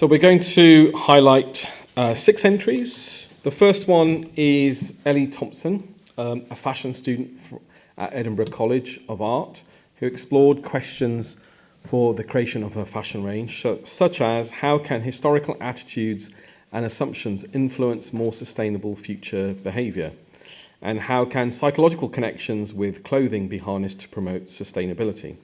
So we're going to highlight uh, six entries. The first one is Ellie Thompson, um, a fashion student at Edinburgh College of Art, who explored questions for the creation of her fashion range, such as how can historical attitudes and assumptions influence more sustainable future behaviour? And how can psychological connections with clothing be harnessed to promote sustainability?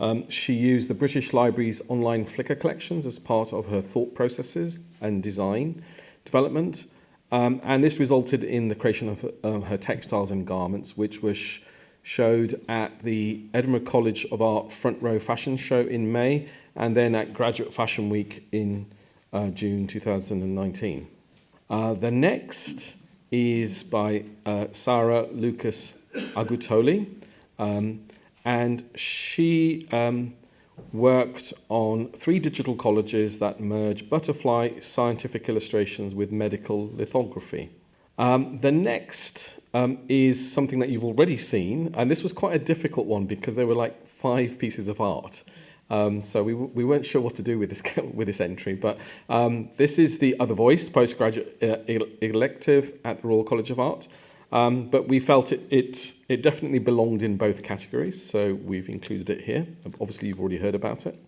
Um, she used the British Library's online Flickr collections as part of her thought processes and design development. Um, and this resulted in the creation of uh, her textiles and garments, which was sh showed at the Edinburgh College of Art Front Row Fashion Show in May, and then at Graduate Fashion Week in uh, June 2019. Uh, the next is by uh, Sarah Lucas Agutoli, um, and she um, worked on three digital collages that merge butterfly scientific illustrations with medical lithography. Um, the next um, is something that you've already seen, and this was quite a difficult one because there were like five pieces of art. Um, so we, we weren't sure what to do with this with this entry, but um, this is the Other Voice postgraduate uh, elective at the Royal College of Art. Um, but we felt it, it, it definitely belonged in both categories, so we've included it here. Obviously, you've already heard about it.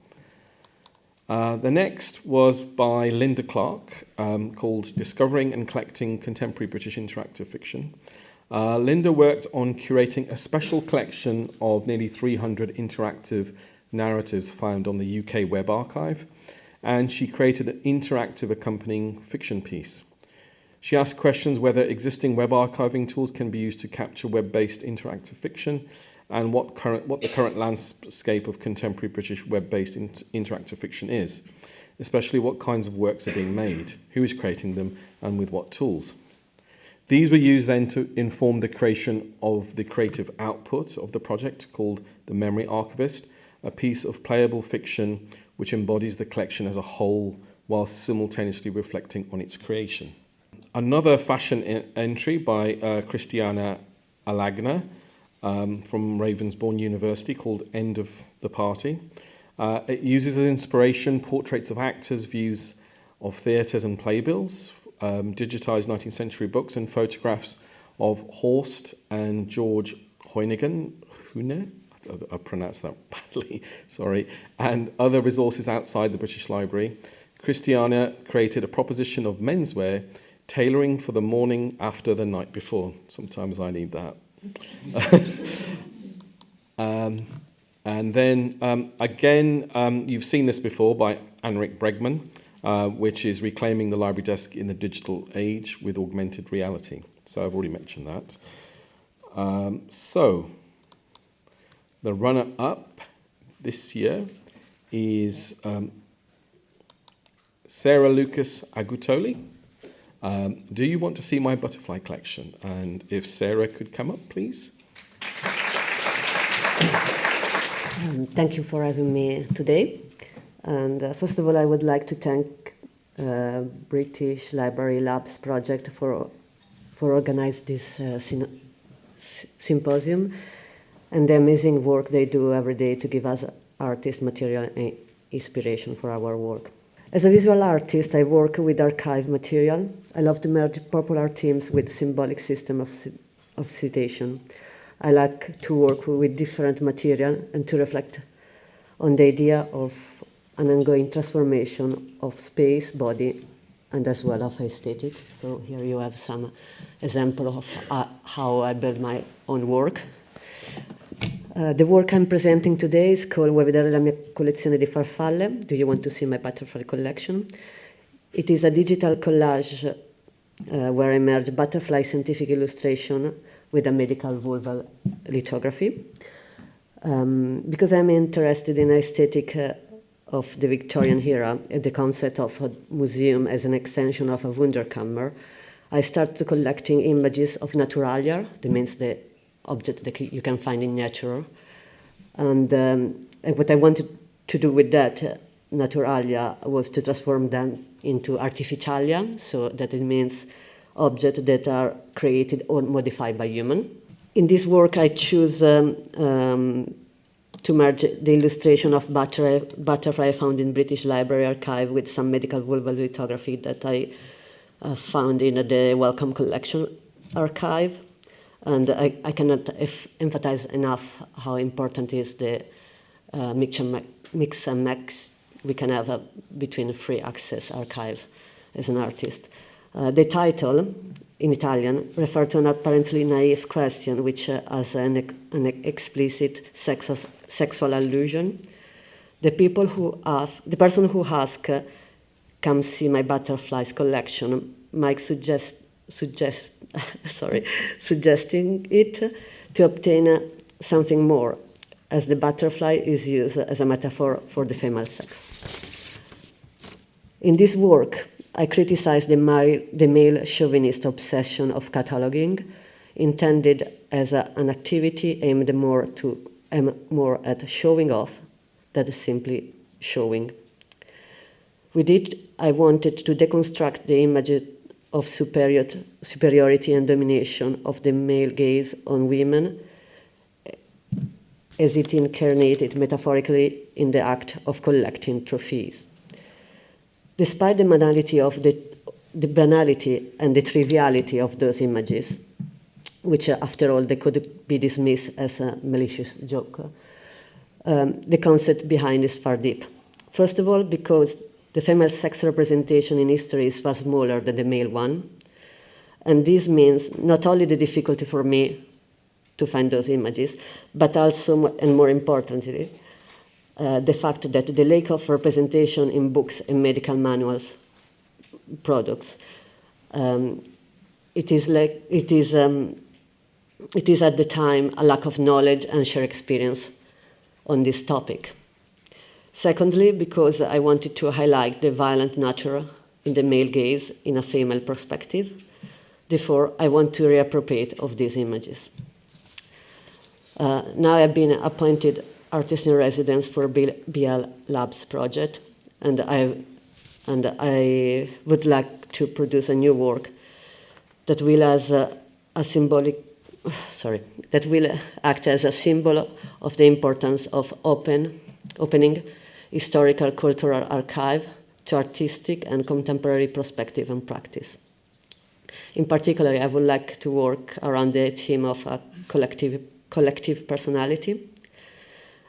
Uh, the next was by Linda Clark, um, called Discovering and Collecting Contemporary British Interactive Fiction. Uh, Linda worked on curating a special collection of nearly 300 interactive narratives found on the UK Web Archive, and she created an interactive accompanying fiction piece. She asked questions whether existing web archiving tools can be used to capture web-based interactive fiction and what, current, what the current landscape of contemporary British web-based in interactive fiction is, especially what kinds of works are being made, who is creating them, and with what tools. These were used then to inform the creation of the creative output of the project called The Memory Archivist, a piece of playable fiction which embodies the collection as a whole whilst simultaneously reflecting on its creation another fashion entry by uh, Christiana Alagna um, from Ravensbourne University called End of the Party. Uh, it uses as inspiration portraits of actors, views of theatres and playbills, um, digitised 19th century books and photographs of Horst and George Hoyningen, Hune, I pronounced that badly, sorry, and other resources outside the British Library. Christiana created a proposition of menswear tailoring for the morning after the night before. Sometimes I need that. um, and then um, again, um, you've seen this before by Anrik Bregman, uh, which is reclaiming the library desk in the digital age with augmented reality. So I've already mentioned that. Um, so the runner-up this year is um, Sarah Lucas Agutoli. Um, do you want to see my butterfly collection? And if Sarah could come up, please. Um, thank you for having me today. And uh, first of all, I would like to thank uh, British Library Labs project for for organizing this uh, symposium and the amazing work they do every day to give us artist material and inspiration for our work. As a visual artist, I work with archive material. I love to merge popular themes with symbolic system of, of citation. I like to work with different material and to reflect on the idea of an ongoing transformation of space, body, and as well of aesthetic. So here you have some example of uh, how I build my own work. Uh, the work I'm presenting today is called Vuoi vedere la mia collezione di farfalle? Do you want to see my butterfly collection? It is a digital collage uh, where I merge butterfly scientific illustration with a medical vulval lithography. Um, because I'm interested in aesthetic uh, of the Victorian era and the concept of a museum as an extension of a Wunderkammer, I started collecting images of naturalia, that means the object that you can find in nature. And, um, and what I wanted to do with that uh, naturalia was to transform them into artificialia, so that it means objects that are created or modified by human. In this work, I choose um, um, to merge the illustration of butterfly, butterfly found in British Library Archive with some medical vulval lithography that I uh, found in the Wellcome Collection archive. And I, I cannot emphasize enough how important is the uh, mix, and mix and we can have a, between free access archive as an artist. Uh, the title, in Italian, refers to an apparently naive question which uh, has an, an explicit sexual, sexual allusion. The people who ask, the person who asks, uh, come see my butterflies collection, might suggest, suggest sorry, suggesting it to obtain uh, something more, as the butterfly is used as a metaphor for the female sex. In this work, I criticize the male, the male chauvinist obsession of cataloging, intended as a, an activity aimed more, to, more at showing off than simply showing. With it, I wanted to deconstruct the image of superior, superiority and domination of the male gaze on women as it incarnated metaphorically in the act of collecting trophies. Despite the banality of the, the banality and the triviality of those images, which uh, after all they could be dismissed as a malicious joke, um, the concept behind is far deep. First of all, because the female sex representation in history is far smaller than the male one. And this means not only the difficulty for me to find those images, but also, and more importantly, uh, the fact that the lack of representation in books and medical manuals products, um, it is like it is um, it is at the time a lack of knowledge and shared experience on this topic. Secondly, because I wanted to highlight the violent nature in the male gaze in a female perspective. Therefore, I want to reappropriate of these images. Uh, now I've been appointed artist in residence for BL Labs project, and I, and I would like to produce a new work that will as a, a symbolic, sorry, that will act as a symbol of the importance of open, opening historical cultural archive to artistic and contemporary perspective and practice. In particular, I would like to work around the theme of a collective, collective personality.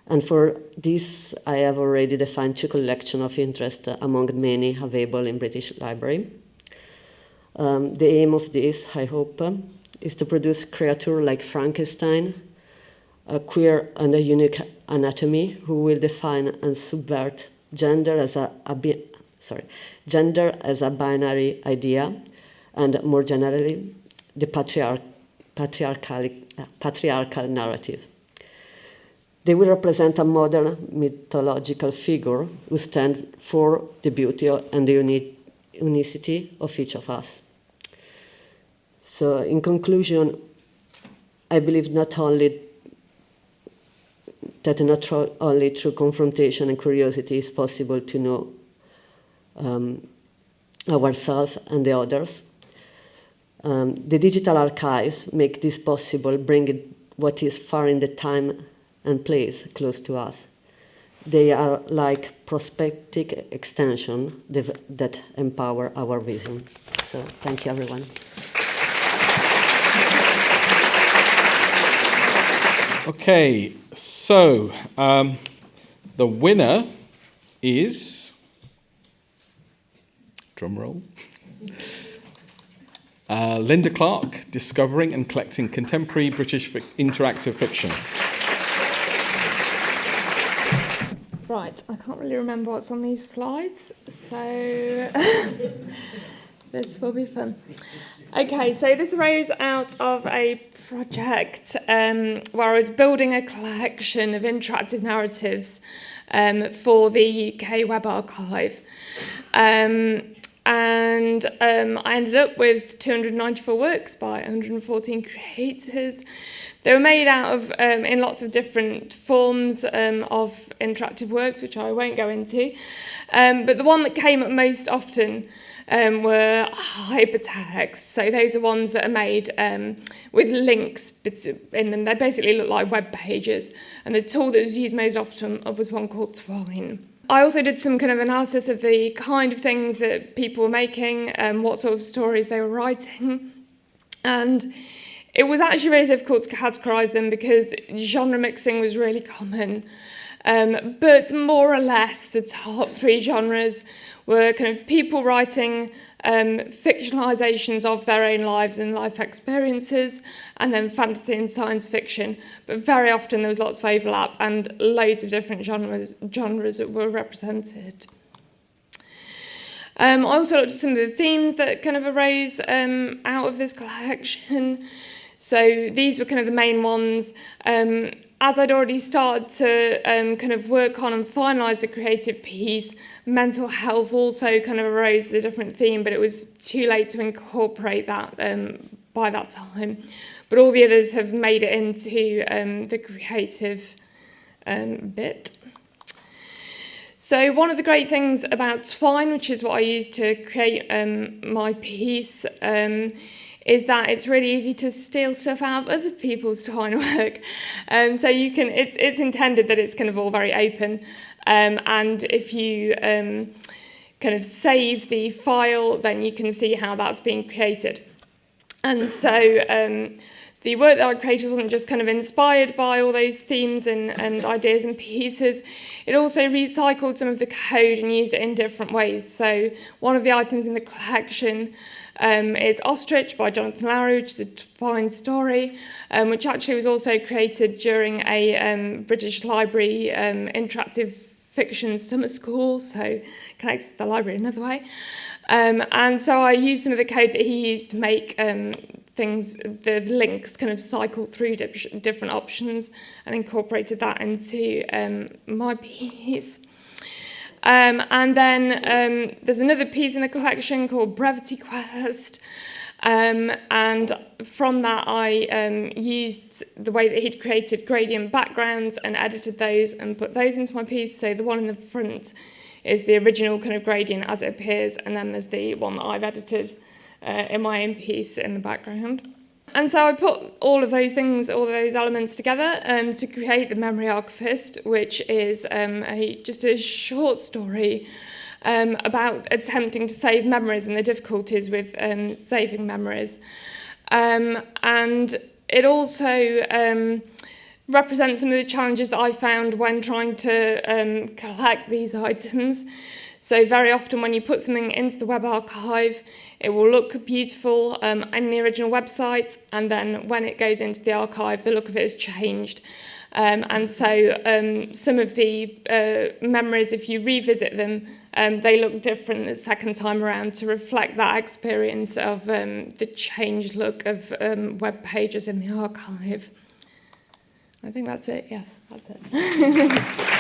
And for this, I have already defined two collections of interest among many available in British Library. Um, the aim of this, I hope, is to produce creatures like Frankenstein, a queer and a unique anatomy who will define and subvert gender as a, a sorry, gender as a binary idea, and more generally, the patriarch, patriarchal, patriarchal narrative. They will represent a modern mythological figure who stands for the beauty and the uni unicity of each of us. So, in conclusion, I believe not only that not only through confrontation and curiosity is possible to know um, ourselves and the others. Um, the digital archives make this possible, bringing what is far in the time and place close to us. They are like prospective extension that empower our vision. So thank you, everyone. Okay, so um, the winner is drum roll. Uh, Linda Clark, discovering and collecting contemporary British interactive fiction. Right, I can't really remember what's on these slides, so this will be fun. Okay, so this arose out of a project um, where I was building a collection of interactive narratives um, for the UK Web Archive. Um, and um, I ended up with 294 works by 114 creators. They were made out of um, in lots of different forms um, of interactive works, which I won't go into. Um, but the one that came up most often um, were hypertext. So those are ones that are made um, with links in them. They basically look like web pages. And the tool that was used most often was one called Twine. I also did some kind of analysis of the kind of things that people were making, and um, what sort of stories they were writing. And it was actually really difficult to categorise them because genre mixing was really common. Um, but more or less, the top three genres were kind of people writing um, fictionalizations of their own lives and life experiences, and then fantasy and science fiction. But very often there was lots of overlap and loads of different genres, genres that were represented. Um, I also looked at some of the themes that kind of arose um, out of this collection. So these were kind of the main ones. Um, as I'd already started to um, kind of work on and finalise the creative piece, mental health also kind of arose as a different theme, but it was too late to incorporate that um, by that time. But all the others have made it into um, the creative um, bit. So one of the great things about Twine, which is what I used to create um, my piece, um, is that it's really easy to steal stuff out of other people's Twine work. Um, so you can, it's, it's intended that it's kind of all very open. Um, and if you um, kind of save the file, then you can see how that's being created. And so um, the work that I created wasn't just kind of inspired by all those themes and, and ideas and pieces. It also recycled some of the code and used it in different ways. So one of the items in the collection um, is Ostrich by Jonathan Lowry, which is a fine story, um, which actually was also created during a um, British Library um, interactive fiction summer school, so connects to the library another way. Um, and so I used some of the code that he used to make um, things, the links kind of cycle through different options and incorporated that into um, my piece. Um, and then um, there's another piece in the collection called Brevity Quest. Um, and from that, I um, used the way that he'd created gradient backgrounds and edited those and put those into my piece. So the one in the front is the original kind of gradient as it appears, and then there's the one that I've edited uh, own piece in the background. And so I put all of those things, all those elements together um, to create The Memory Archivist, which is um, a, just a short story um, about attempting to save memories and the difficulties with um, saving memories. Um, and it also um, represents some of the challenges that I found when trying to um, collect these items. So very often when you put something into the web archive, it will look beautiful um, in the original website, and then when it goes into the archive, the look of it has changed. Um, and so um, some of the uh, memories, if you revisit them, um, they look different the second time around to reflect that experience of um, the changed look of um, web pages in the archive. I think that's it. Yes, that's it.